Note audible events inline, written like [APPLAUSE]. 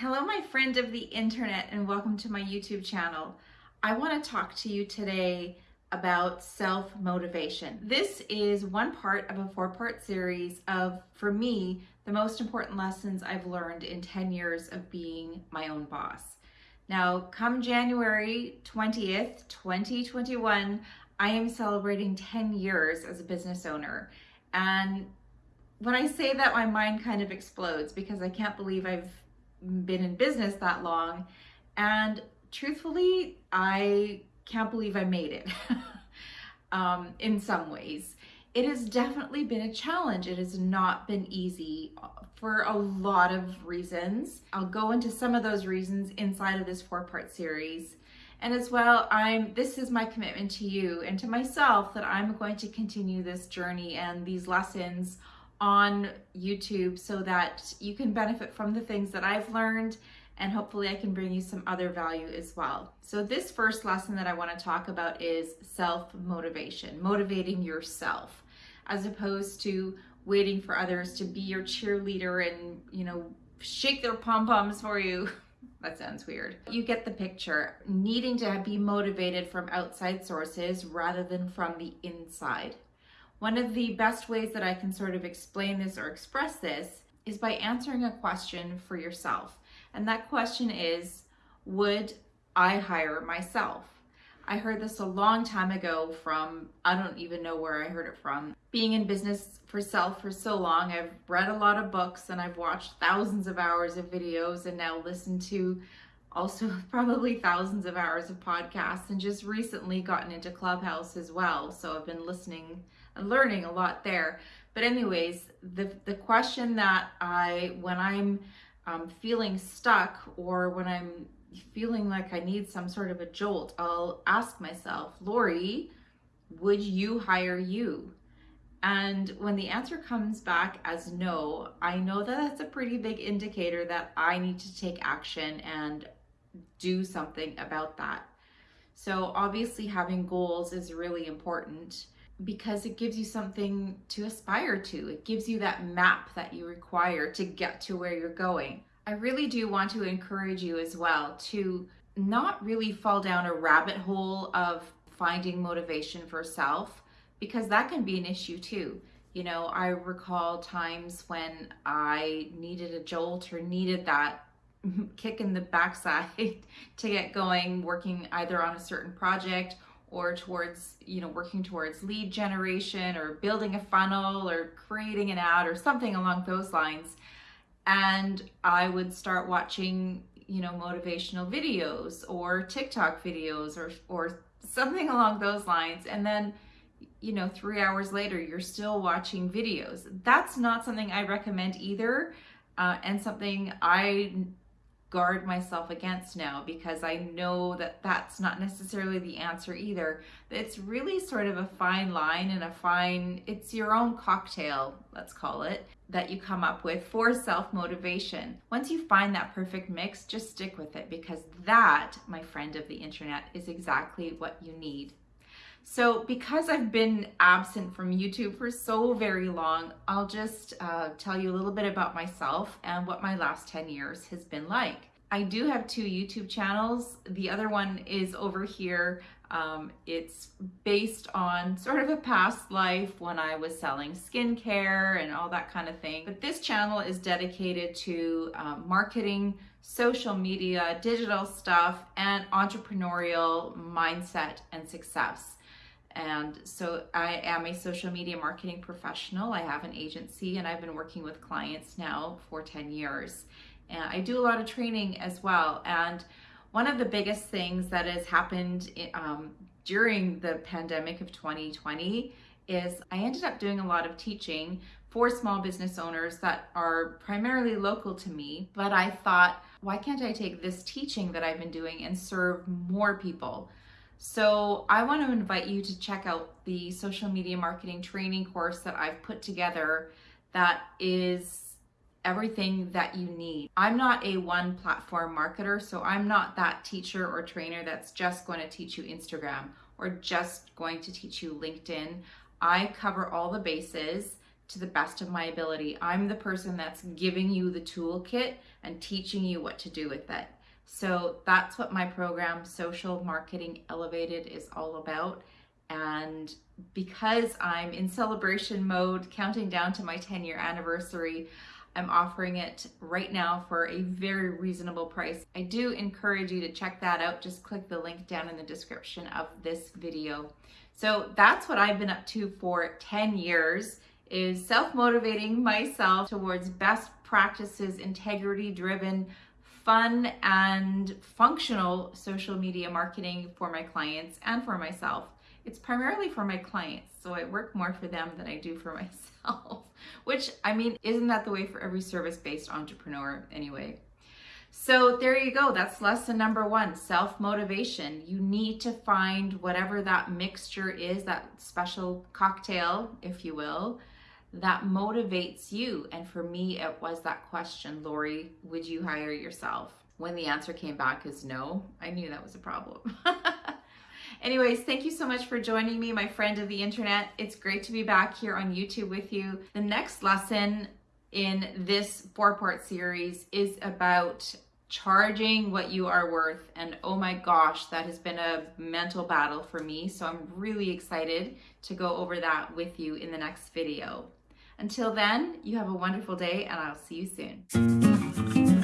Hello, my friend of the internet, and welcome to my YouTube channel. I want to talk to you today about self-motivation. This is one part of a four-part series of, for me, the most important lessons I've learned in 10 years of being my own boss. Now, come January 20th, 2021, I am celebrating 10 years as a business owner. And when I say that, my mind kind of explodes because I can't believe I've been in business that long. And truthfully, I can't believe I made it [LAUGHS] um, in some ways. It has definitely been a challenge. It has not been easy for a lot of reasons. I'll go into some of those reasons inside of this four-part series. And as well, I'm this is my commitment to you and to myself that I'm going to continue this journey and these lessons on YouTube so that you can benefit from the things that I've learned and hopefully I can bring you some other value as well. So this first lesson that I want to talk about is self-motivation, motivating yourself as opposed to waiting for others to be your cheerleader and, you know, shake their pom-poms for you. [LAUGHS] that sounds weird. You get the picture. Needing to be motivated from outside sources rather than from the inside. One of the best ways that I can sort of explain this or express this is by answering a question for yourself. And that question is, would I hire myself? I heard this a long time ago from, I don't even know where I heard it from. Being in business for self for so long, I've read a lot of books and I've watched thousands of hours of videos and now listened to also [LAUGHS] probably thousands of hours of podcasts and just recently gotten into Clubhouse as well. So I've been listening and learning a lot there. But anyways, the, the question that I, when I'm um, feeling stuck or when I'm feeling like I need some sort of a jolt, I'll ask myself, Lori, would you hire you? And when the answer comes back as no, I know that that's a pretty big indicator that I need to take action and do something about that. So obviously having goals is really important because it gives you something to aspire to. It gives you that map that you require to get to where you're going. I really do want to encourage you as well to not really fall down a rabbit hole of finding motivation for self because that can be an issue too. You know, I recall times when I needed a jolt or needed that [LAUGHS] kick in the backside [LAUGHS] to get going, working either on a certain project or towards, you know, working towards lead generation or building a funnel or creating an ad or something along those lines. And I would start watching, you know, motivational videos or TikTok videos or, or something along those lines. And then, you know, three hours later, you're still watching videos. That's not something I recommend either. Uh, and something I guard myself against now because I know that that's not necessarily the answer either. It's really sort of a fine line and a fine, it's your own cocktail, let's call it, that you come up with for self-motivation. Once you find that perfect mix, just stick with it because that, my friend of the internet, is exactly what you need. So because I've been absent from YouTube for so very long, I'll just uh, tell you a little bit about myself and what my last 10 years has been like. I do have two YouTube channels. The other one is over here. Um, it's based on sort of a past life when I was selling skincare and all that kind of thing. But this channel is dedicated to um, marketing, social media, digital stuff, and entrepreneurial mindset and success. And so I am a social media marketing professional. I have an agency and I've been working with clients now for 10 years. And I do a lot of training as well. And one of the biggest things that has happened um, during the pandemic of 2020 is I ended up doing a lot of teaching for small business owners that are primarily local to me. But I thought, why can't I take this teaching that I've been doing and serve more people? So I want to invite you to check out the social media marketing training course that I've put together that is everything that you need. I'm not a one platform marketer, so I'm not that teacher or trainer that's just going to teach you Instagram or just going to teach you LinkedIn. I cover all the bases to the best of my ability. I'm the person that's giving you the toolkit and teaching you what to do with it. So that's what my program, Social Marketing Elevated, is all about. And because I'm in celebration mode, counting down to my 10 year anniversary, I'm offering it right now for a very reasonable price. I do encourage you to check that out. Just click the link down in the description of this video. So that's what I've been up to for 10 years is self-motivating myself towards best practices, integrity driven, fun and functional social media marketing for my clients and for myself. It's primarily for my clients, so I work more for them than I do for [LAUGHS] myself, which I mean, isn't that the way for every service-based entrepreneur anyway? So there you go. That's lesson number one, self-motivation. You need to find whatever that mixture is, that special cocktail, if you will, that motivates you. And for me, it was that question, Lori, would you hire yourself? When the answer came back is no, I knew that was a problem. [LAUGHS] Anyways, thank you so much for joining me, my friend of the internet. It's great to be back here on YouTube with you. The next lesson in this four part series is about charging what you are worth. And oh my gosh, that has been a mental battle for me. So I'm really excited to go over that with you in the next video. Until then, you have a wonderful day and I'll see you soon.